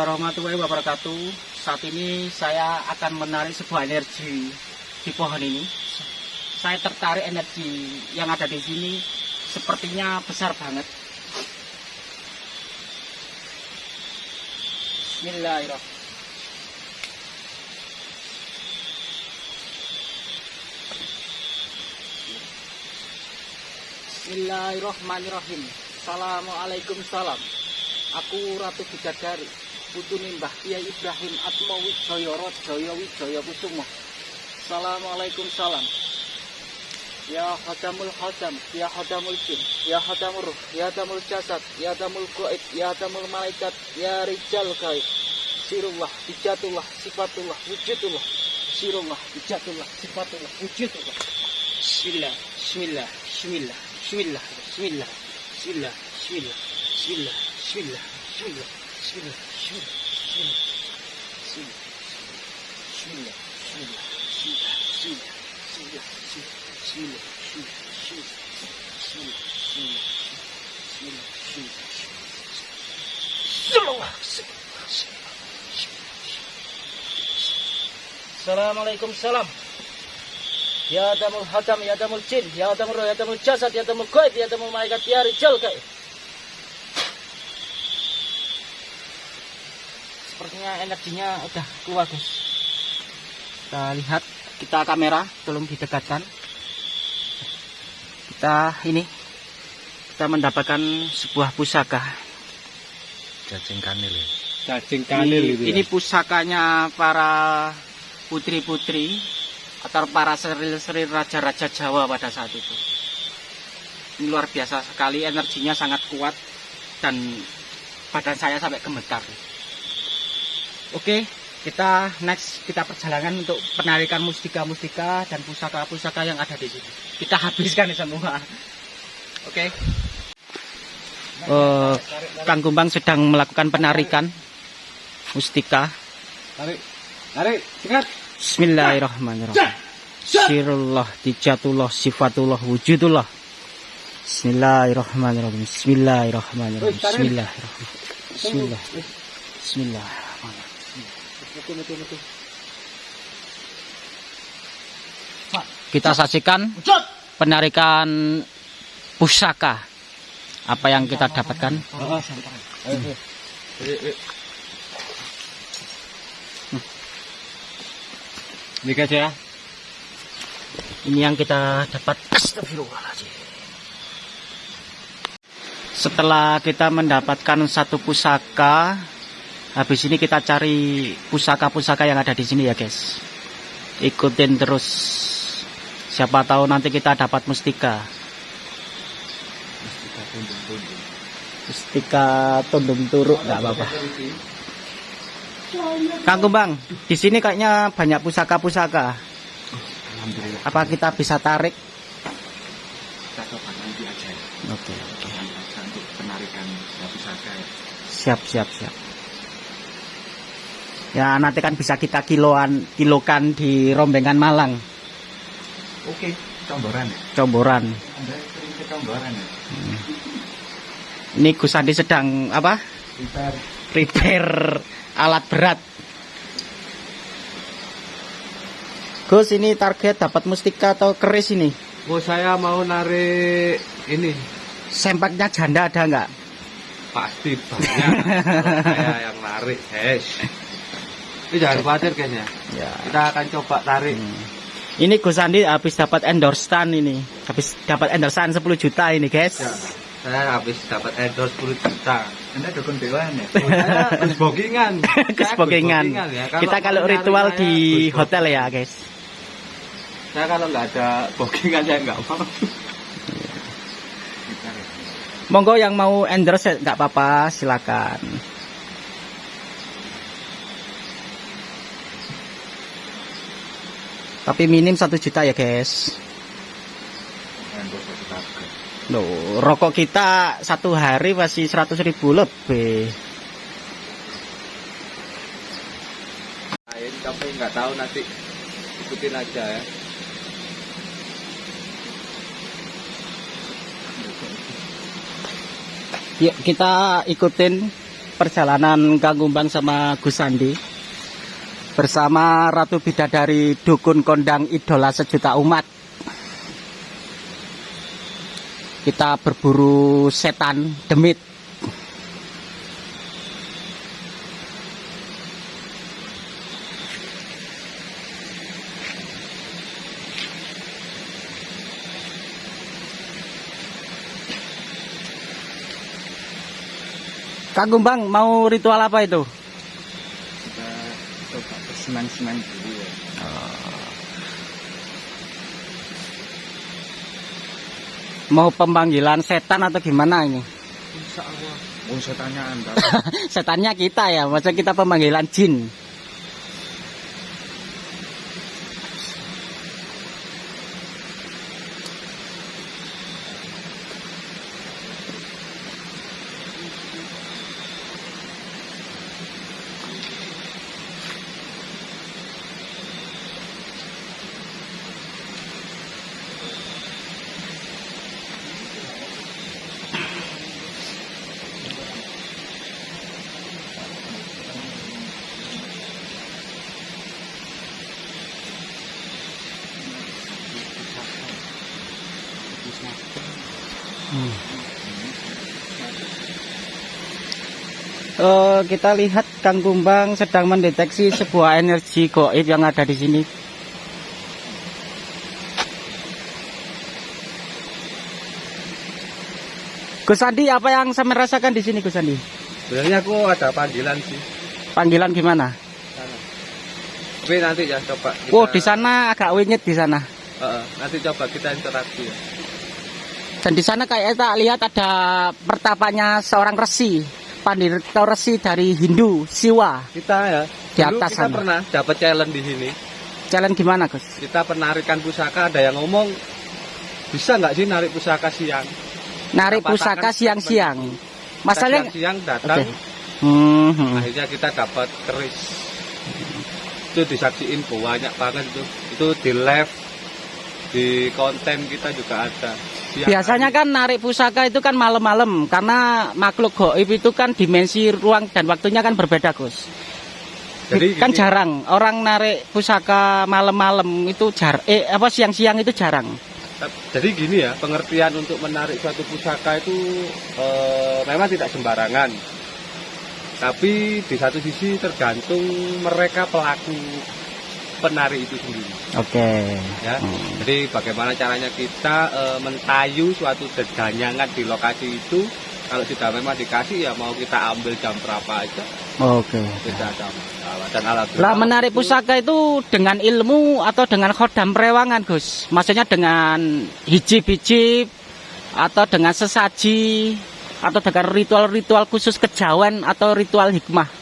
warahmatullahi wabarakatuh. Saat ini saya akan menarik sebuah energi di pohon ini. Saya tertarik energi yang ada di sini sepertinya besar banget. Bismillahirrahmanirrahim. Bismillahirrahmanirrahim. Assalamualaikum salam. Aku Ratu Bidadari, putune Mbah Kiai Ibrahim Atmo Wijaya Rajaya Wijaya Kusuma. Assalamualaikum salam. Ya Hadamul Hadam, Ya Hadamul Jin, Ya Hadamul Ruh, Ya Hadamul Jasad, Ya Hadamul Goib, Ya Hadamul Malaikat, Ya Rijal Gaib. Sirullah, Bijatullah, Sifatullah, Wujudullah. Sirullah, Bijatullah, Sifatullah, Wujudullah. Bismillah, Bismillah, Bismillah, Bismillah, Bismillah, Bismillah, Bismillah, Bismillah, Bismillah, Bismillah, Bismillah, Bismillah, Bismillah, Bismillah, Bismillah, Bismillah, Bismillah, Bismillah, Bismillah, Bismillah, Bismillah, Bismillah, Bismillah, Assalamualaikum salam. Ya damul hakam, ya damul jin, ya damul roh, ya damul jasad, ya damul goib, ya damul malaikat, ya rijal gaib. Sepertinya energinya udah keluar guys. Kita lihat, kita kamera, tolong didekatkan. Kita ini, kita mendapatkan sebuah pusaka. Cacing kanil ya. Cacing Ini, kanil ini ya. pusakanya para putri-putri atau para seril-seril raja-raja Jawa pada saat itu. Ini luar biasa sekali, energinya sangat kuat dan badan saya sampai gemetar. Oke, kita next kita perjalanan untuk penarikan mustika-mustika dan pusaka-pusaka yang ada di sini. Kita habiskan ini semua. Oke. Eh, Kang Gumbang sedang melakukan penarikan mustika. Tarik. Tarik. Cekat. Bismillahirrahmanirrahim. Sirullah, dijatullah, sifatullah, wujudullah. Bismillahirrahmanirrahim. Bismillahirrahmanirrahim. Bismillahirrahmanirrahim. Bismillah. Bismillahirrahmanirrahim. Kita saksikan penarikan pusaka. Apa yang kita dapatkan? Ayo. Ini guys ya. Ini yang kita dapat. Setelah kita mendapatkan satu pusaka, habis ini kita cari pusaka-pusaka yang ada di sini ya guys. Ikutin terus. Siapa tahu nanti kita dapat mustika. Mustika tundung turuk nggak apa-apa. Kang Kumbang, di sini kayaknya banyak pusaka-pusaka. Apa kita bisa tarik? Kita coba nanti aja ya. Oke, penarikan ya pusaka ya. Siap, siap, siap. Ya, nanti kan bisa kita kiloan, kilokan di Rombengan Malang, Oke, comboran ya. Comboran. Anda sering ke comboran ya. Ini Gus Andi sedang apa? Kita Prepare alat berat. Gus, ini target dapat mustika atau keris ini? Oh saya mau narik ini Sempaknya janda ada nggak? pasti banyak. Saya yang narik, guys. Ini jangan khawatir kayaknya. Ya. Kita akan coba tarik. Hmm. Ini Gus Andi habis dapat endorsean ini. Habis dapat endorsean 10 juta ini, guys. Ya, saya habis dapat endorse 10 juta. Anda dukun dewan ya. Saya Gus Bogingan. Saya Gus ya. Kita kalau ritual di hotel ya, guys. Saya kalau nggak ada bogingan saya nggak mau. Monggo yang mau endorse nggak apa-apa, silakan. Tapi minim satu juta ya, guys. Loh, rokok kita satu hari masih 100 ribu lebih. Lain tapi nggak tahu nanti ikutin aja ya. Yuk kita ikutin perjalanan Kang Kumbang sama Gus Sandi bersama Ratu Bidadari Dukun Kondang Idola Sejuta Umat. Kita berburu setan demit. Kang Kumbang mau ritual apa itu? Bersenang-senang dulu ya. Mau pemanggilan setan atau gimana ini? Insya Allah. Oh, setannya anda. Setannya kita ya, maksudnya kita pemanggilan jin. Eh, kita lihat Kang Kumbang sedang mendeteksi sebuah energi goib yang ada di sini. Gus Andi, apa yang saya merasakan di sini, Gus Andi? Sebenarnya aku ada panggilan sih. Panggilan gimana? Tapi nanti ya coba. kita- Oh, di sana agak winyet di sana. Heeh, nanti coba kita interaksi ya. Dan di sana kayak tak lihat ada pertapanya seorang resi, pandita resi dari Hindu, Siwa. Kita ya. Di atas kita sana. pernah dapat challenge di sini. Jalan gimana, Gus? Kita penarikan pusaka ada yang ngomong bisa nggak sih narik pusaka siang? Narik Kita pusaka siang-siang. Masalahnya siang datang, Oke. Hmm, hmm. akhirnya kita dapat keris. Itu disaksiin banyak banget itu. Itu di live di konten kita juga ada. Biasanya kan narik pusaka itu kan malam-malam karena makhluk goib itu kan dimensi ruang dan waktunya kan berbeda, Gus. Jadi kan gini, jarang orang narik pusaka malam-malam itu jar eh apa siang-siang itu jarang. Jadi gini ya, pengertian untuk menarik suatu pusaka itu eh, memang tidak sembarangan. Tapi di satu sisi tergantung mereka pelaku penarik itu sendiri. Oke. Ya. Hmm. Jadi bagaimana caranya kita eh, mentayu suatu dedanyangan di lokasi itu. Kalau sudah memang dikasih ya mau kita ambil jam berapa aja Oke. ada masalah. Dan alhamdulillah. Lah menarik pusaka itu dengan ilmu atau dengan khodam perewangan, Gus? Maksudnya dengan hijib-hijib atau dengan sesaji atau dengan ritual-ritual khusus kejawen atau ritual hikmah.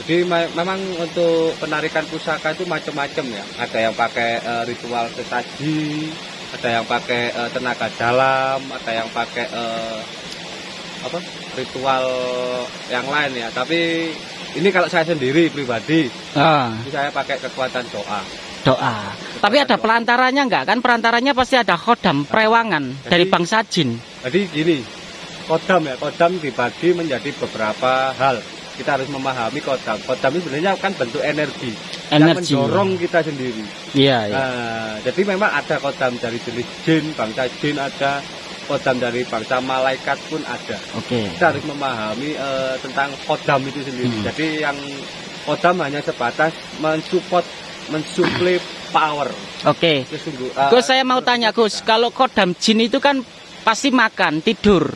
Jadi me- memang untuk penarikan pusaka itu macam-macam ya. Ada yang pakai eh, ritual sesaji, ada yang pakai eh, tenaga dalam, ada yang pakai eh, apa ritual yang lain ya. Tapi ini kalau saya sendiri pribadi, Ah, saya pakai kekuatan doa. doa. Tapi ada pelantaranya enggak? Kan pelantaranya pasti ada khodam perewangan dari bangsa jin. Jadi gini, kodam ya, kodam dibagi menjadi beberapa hal. Kita harus memahami kodam. Kodam itu sebenarnya kan bentuk energi, yang Energi. mendorong kita sendiri. Iya, iya. Nah, jadi memang ada kodam dari jenis jin, bangsa jin ada, kodam dari bangsa malaikat pun ada. Oke. Kita harus memahami eh, tentang kodam itu sendiri. Hmm. Jadi yang kodam hanya sebatas mensupport, mensuplai power. Oke. Sesungguh, eh, Gus saya mau tanya Gus, kalau kodam jin itu kan pasti makan, tidur.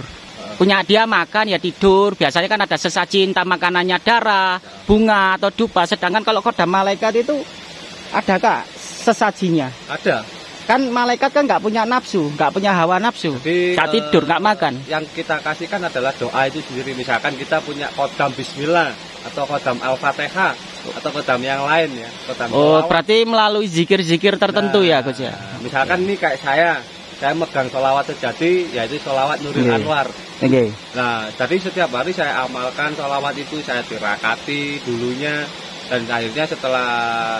Punya dia makan ya tidur. Biasanya kan ada sesaji entah makanannya darah, bunga atau dupa. Sedangkan kalau kodam malaikat itu ada kak sesajinya. ada. Kan malaikat kan nggak punya nafsu, nggak punya hawa nafsu. Nggak eh, tidur, nggak makan. Yang kita kasihkan adalah doa itu sendiri. Misalkan kita punya kodam Bismillah atau kodam Al-Fatihah atau kodam yang lain ya. Kodam Oh, berarti melalui zikir-zikir tertentu ya Gus ya. Nah, Misalkan ini kayak saya, saya megang sholawat sejati, yaitu sholawat Nuril Iya. Anwar. Oke. Nah, jadi setiap hari saya amalkan sholawat itu, saya tirakati dulunya, dan akhirnya setelah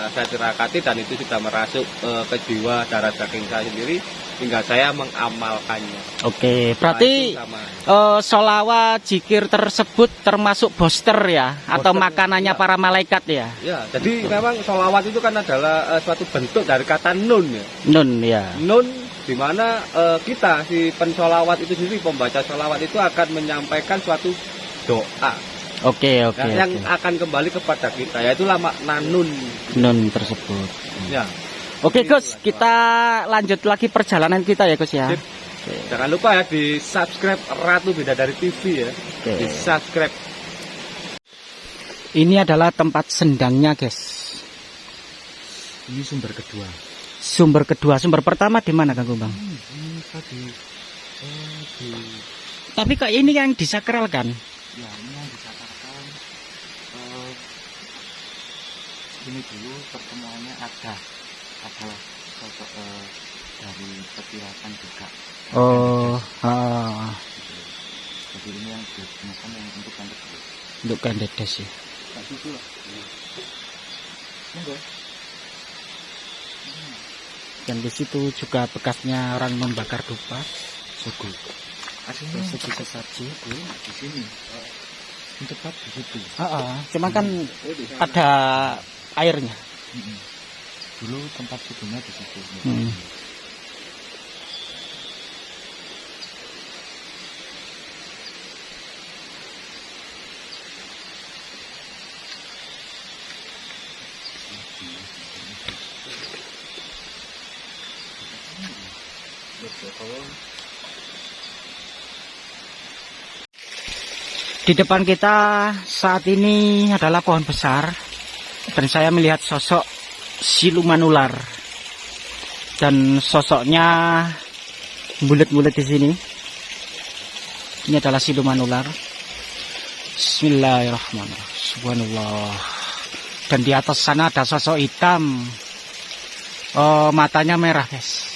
saya tirakati dan itu sudah merasuk eh, ke jiwa darah daging saya sendiri, tinggal saya mengamalkannya Oke, berarti Nah, itu sama. eh solawat jikir tersebut termasuk booster ya atau Booster, makanannya ya. para malaikat ya? ya jadi memang sholawat itu kan adalah eh, suatu bentuk dari kata nun ya Nun ya. nun di mana eh, kita si pensolawat itu sendiri pembaca sholawat itu akan menyampaikan suatu doa Oke, oke. Nah, yang oke. akan kembali kepada kita yaitulah makna nun Nun tersebut. ya Oke, Gus, kita lanjut lagi perjalanan kita ya, Gus ya. Sip. jangan lupa ya di subscribe Ratu Bidadari TV ya Oke. di subscribe Ini adalah tempat sendangnya, guys. Ini sumber kedua. Sumber kedua, sumber pertama di mana, Kang? Ini tadi eh, di Tapi kok ini yang disakralkan? ya ini yang disakarkan eh, ini dulu pertemuannya ada adalah sosok eh, dari petirakan juga. Oh, ah, Jadi ini yang digunakan yang untuk kedua. untuk kandidas ya. Dan di situ juga bekasnya orang membakar dupa. Sugu. Aslinya Terus segi sesaji. sugu di sini. Ini tepat di situ. Ah, ah, cuma kan ada airnya. Dulu tempat sugunya di situ. Hmm. Di depan kita saat ini adalah pohon besar dan saya melihat sosok siluman ular dan sosoknya bulat-bulat di sini. Ini adalah siluman ular. Bismillahirrahmanirrahim. Subhanallah. Dan di atas sana ada sosok hitam. Oh, matanya merah, guys.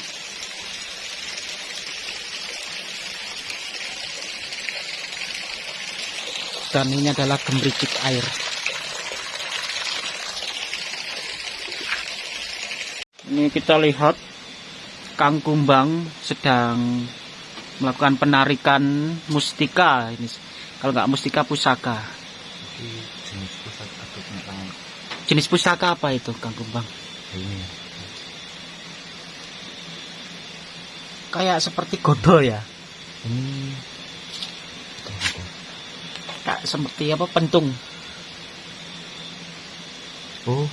Dan ini adalah gemericik air. Ini kita lihat Kang Kumbang sedang melakukan penarikan mustika ini. Kalau nggak mustika pusaka. Jenis tangan Jenis pusaka apa itu Kang Kumbang? ini. Kayak seperti godo ya. Ini Kayak seperti apa pentung. oh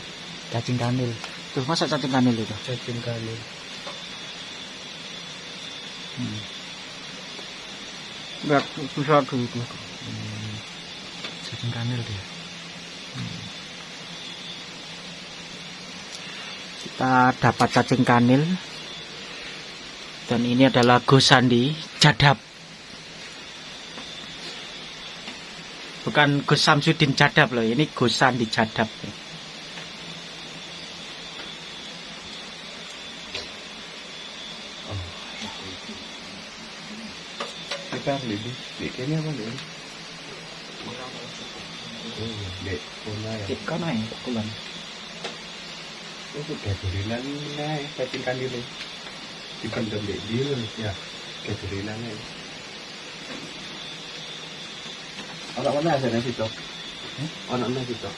cacing kanil. Tuh masa cacing kanil itu? cacing kanil Hmm. Enggak bisa dulu. Hmm, cacing kanil dia. Kita dapat cacing kanil. Dan ini adalah Gosandi Jadab. Bukan Gus Samsudin Jadab loh, ini Gosandi Jadab. Kita lebih bikinnya apa nih? Oh, dek, ya. Pulang. Oh, sudah durinan nih, cacing kanil nih. Dipendam dek dia, ya. Kayak durinan nih. Anak mana ada nasi tok? Anak nasi tok?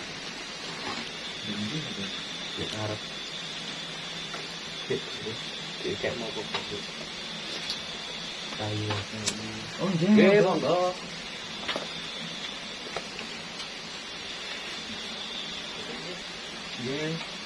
Ya, harap. Kayak mau kok. Kayu. Oh Oke, monggo. Nggih.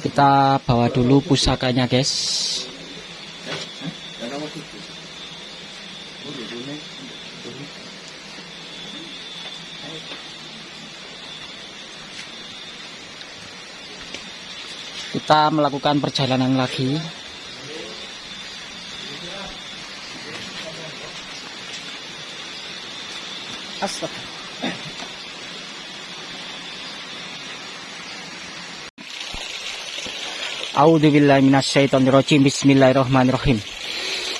Kita bawa dulu pusakanya guys. Kita melakukan perjalanan lagi. Astaga. A'udzubillahi minasyaitonirrajim. Bismillahirrahmanirrahim.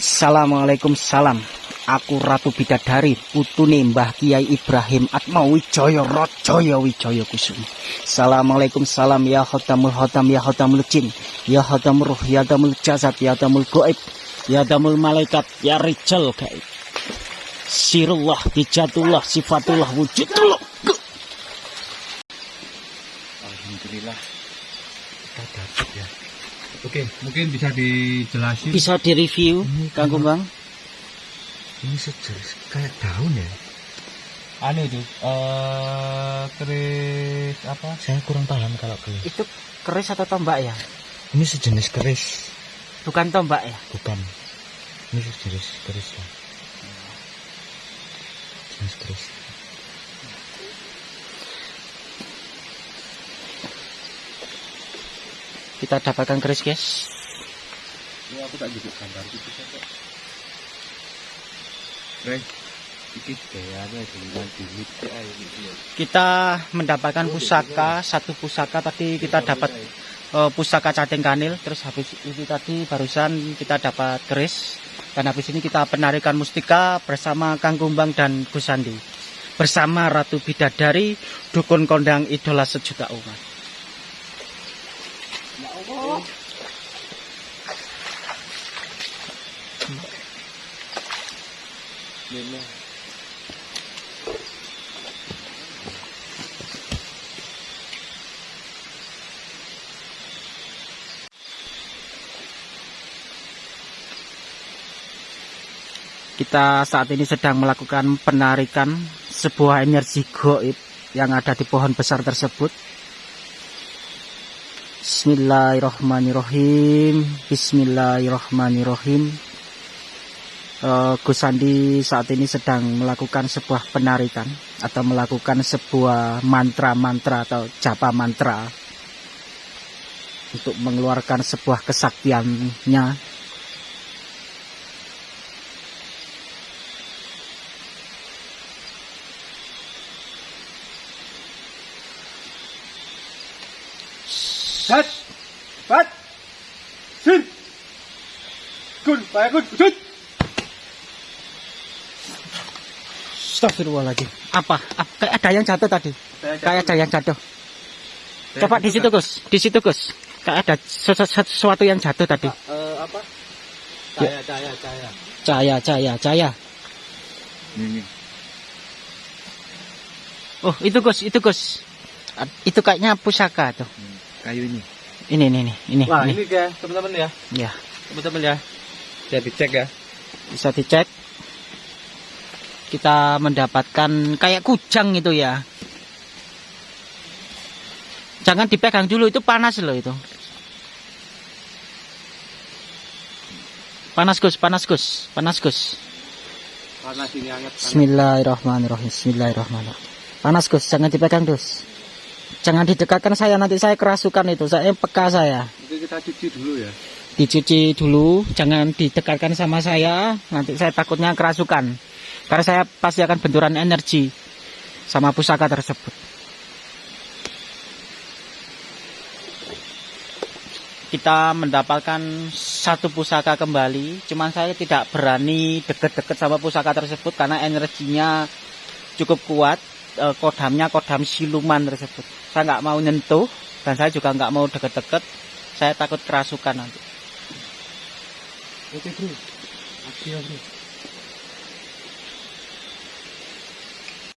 Assalamualaikum salam. Aku Ratu Bidadari, putune Mbah Kiai Ibrahim Atma Rajaya Wijaya Kusuma. Assalamualaikum salam ya khotamul khotam ya khotamul jin, ya khotamul ruh, ya damul jasad, ya damul goib, ya damul malaikat, ya rijal gaib. Sirullah, dijatullah, sifatullah, wujudullah. Alhamdulillah kita dapat ya. Oke, mungkin bisa dijelasin. Bisa direview, Kang Kumbang? Ini sejenis kayak daun ya. Anu itu, eh keris apa? Saya kurang paham kalau keris. Itu keris atau tombak ya? Ini sejenis keris, Bukan tombak ya? bukan. Ini sejenis keris ya. Jenis keris. Kita dapatkan keris guys. Aku tak juga gambar saja. Kita mendapatkan pusaka, satu pusaka tadi kita dapat eh, pusaka cacing kanil, terus habis itu tadi barusan kita dapat keris. Dan habis ini kita penarikan mustika bersama Kang Kumbang dan Gus Sandi. Bersama Ratu Bidadari, dukun kondang idola sejuta umat. Kita saat ini sedang melakukan penarikan sebuah energi goib yang ada di pohon besar tersebut. Bismillahirrahmanirrahim. Bismillahirrahmanirrahim. Eh, Gus Sandi saat ini sedang melakukan sebuah penarikan atau melakukan sebuah mantra-mantra atau japa mantra untuk mengeluarkan sebuah kesaktiannya. Sat, Pat, Sin, Kun, Bayakun, Wujud. Astagfirullahaladzim. Apa? Apa? Kayak ada yang jatuh tadi. Kayak ada yang jatuh. Coba di situ Gus, di situ Gus. Kayak ada sesu- sesuatu yang jatuh tadi. Eh, apa? Ya. Cahaya, cahaya, cahaya. Cahaya, cahaya, cahaya. Ini, Oh, itu Gus, itu Gus. Itu kayaknya pusaka tuh. kayu ini. Ini, ini, ini, ini. Wah, ini. ini teman-teman ya. Ya, Teman-teman ya. Saya dicek ya. bisa dicek. Kita mendapatkan kayak kujang itu ya. Jangan dipegang dulu, itu panas loh itu. Panas Gus, panas Gus, panas Gus. Panas ini hangat. panas. Bismillahirrahmanirrahim. Bismillahirrahmanirrahim. Panas Gus, jangan dipegang Gus. Jangan didekatkan saya nanti saya kerasukan itu. Saya peka saya. Itu kita cuci dulu ya. Dicuci dulu, jangan didekatkan sama saya. Nanti saya takutnya kerasukan. Karena saya pasti akan benturan energi sama pusaka tersebut. Kita mendapatkan satu pusaka kembali, cuman saya tidak berani deket-deket sama pusaka tersebut karena energinya cukup kuat. Eh, kodamnya kodam siluman tersebut. Saya nggak mau nyentuh dan saya juga nggak mau deket-deket. Saya takut kerasukan nanti. Oke bro, aksi ya bro.